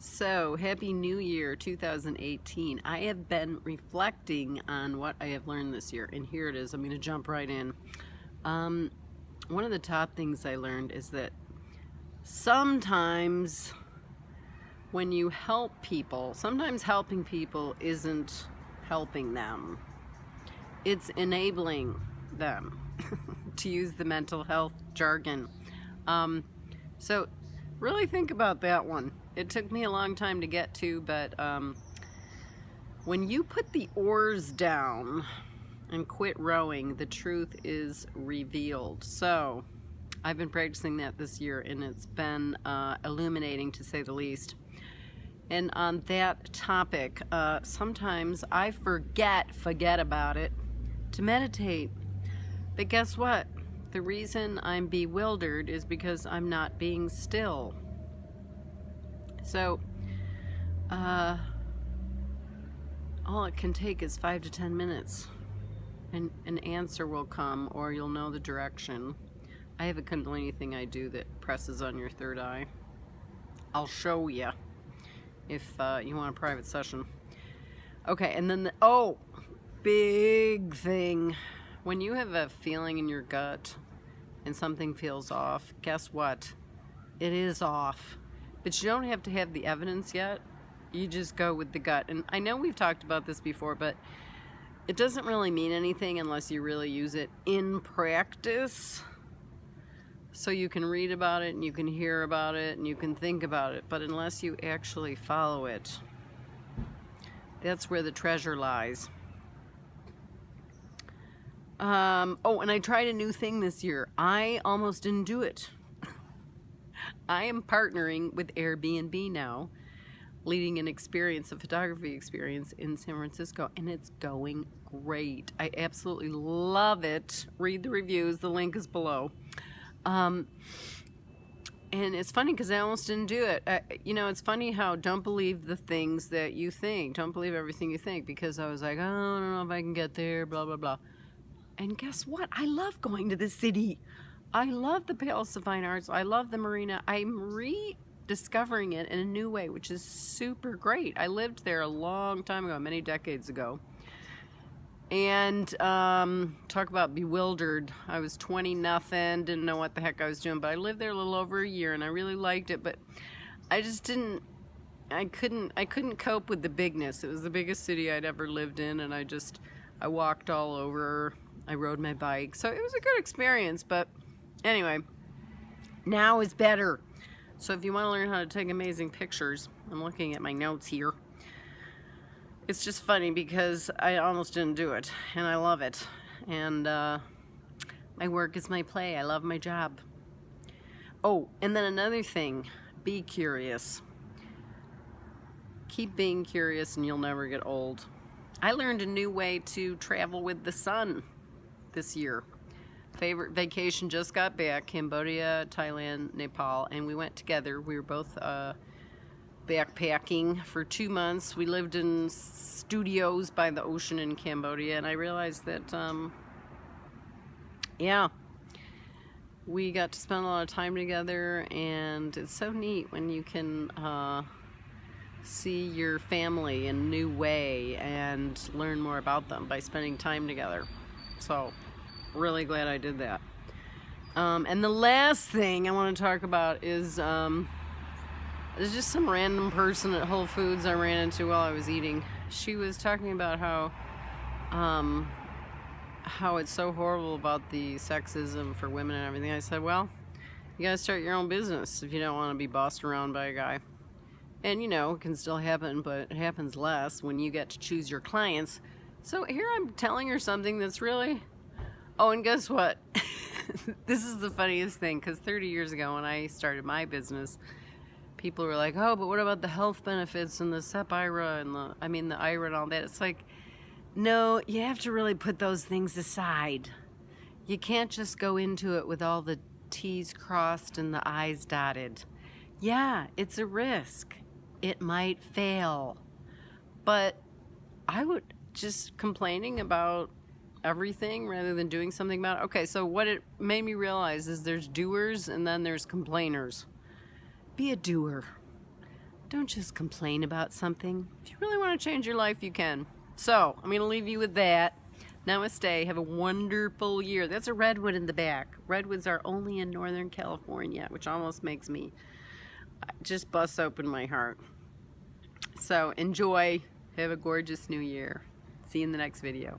So, Happy New Year 2018. I have been reflecting on what I have learned this year, and here it is. I'm going to jump right in. Um, one of the top things I learned is that sometimes when you help people, sometimes helping people isn't helping them, it's enabling them, to use the mental health jargon. Um, so, really think about that one it took me a long time to get to, but um, when you put the oars down and quit rowing, the truth is revealed. So I've been practicing that this year and it's been uh, illuminating to say the least. And on that topic, uh, sometimes I forget, forget about it, to meditate. But guess what? The reason I'm bewildered is because I'm not being still. So, uh, all it can take is five to ten minutes and an answer will come or you'll know the direction. I have a Kundalini thing I do that presses on your third eye. I'll show you if uh, you want a private session. Okay, and then the, oh, big thing. When you have a feeling in your gut and something feels off, guess what? It is off. But you don't have to have the evidence yet. You just go with the gut. And I know we've talked about this before, but it doesn't really mean anything unless you really use it in practice. So you can read about it and you can hear about it and you can think about it. But unless you actually follow it, that's where the treasure lies. Um, oh, and I tried a new thing this year. I almost didn't do it. I am partnering with Airbnb now, leading an experience, a photography experience in San Francisco, and it's going great. I absolutely love it. Read the reviews, the link is below. Um, and it's funny because I almost didn't do it. I, you know, it's funny how don't believe the things that you think. Don't believe everything you think because I was like, oh, I don't know if I can get there, blah, blah, blah. And guess what? I love going to the city. I love the Palace of Fine Arts. I love the marina. I'm rediscovering it in a new way, which is super great. I lived there a long time ago, many decades ago. And um, talk about bewildered. I was 20 nothing, didn't know what the heck I was doing, but I lived there a little over a year and I really liked it, but I just didn't I couldn't I couldn't cope with the bigness. It was the biggest city I'd ever lived in and I just I walked all over. I rode my bike. So it was a good experience, but Anyway, now is better. So if you want to learn how to take amazing pictures, I'm looking at my notes here. It's just funny because I almost didn't do it, and I love it. And uh, my work is my play. I love my job. Oh, and then another thing, be curious. Keep being curious and you'll never get old. I learned a new way to travel with the sun this year. Favorite vacation just got back Cambodia Thailand Nepal and we went together. We were both uh, backpacking for two months. We lived in studios by the ocean in Cambodia and I realized that um, yeah we got to spend a lot of time together and it's so neat when you can uh, see your family in a new way and learn more about them by spending time together so really glad I did that. Um, and the last thing I want to talk about is um, there's just some random person at Whole Foods I ran into while I was eating. She was talking about how um, how it's so horrible about the sexism for women and everything. I said, well, you gotta start your own business if you don't want to be bossed around by a guy. And you know, it can still happen, but it happens less when you get to choose your clients. So here I'm telling her something that's really Oh, and guess what? this is the funniest thing because 30 years ago when I started my business, people were like, oh, but what about the health benefits and the SEP IRA and the, I mean, the IRA and all that. It's like, no, you have to really put those things aside. You can't just go into it with all the T's crossed and the I's dotted. Yeah, it's a risk. It might fail. But I would just complaining about everything rather than doing something about it. Okay, so what it made me realize is there's doers and then there's complainers. Be a doer. Don't just complain about something. If you really want to change your life, you can. So, I'm going to leave you with that. Namaste. Have a wonderful year. That's a redwood in the back. Redwoods are only in Northern California, which almost makes me uh, just bust open my heart. So, enjoy. Have a gorgeous new year. See you in the next video.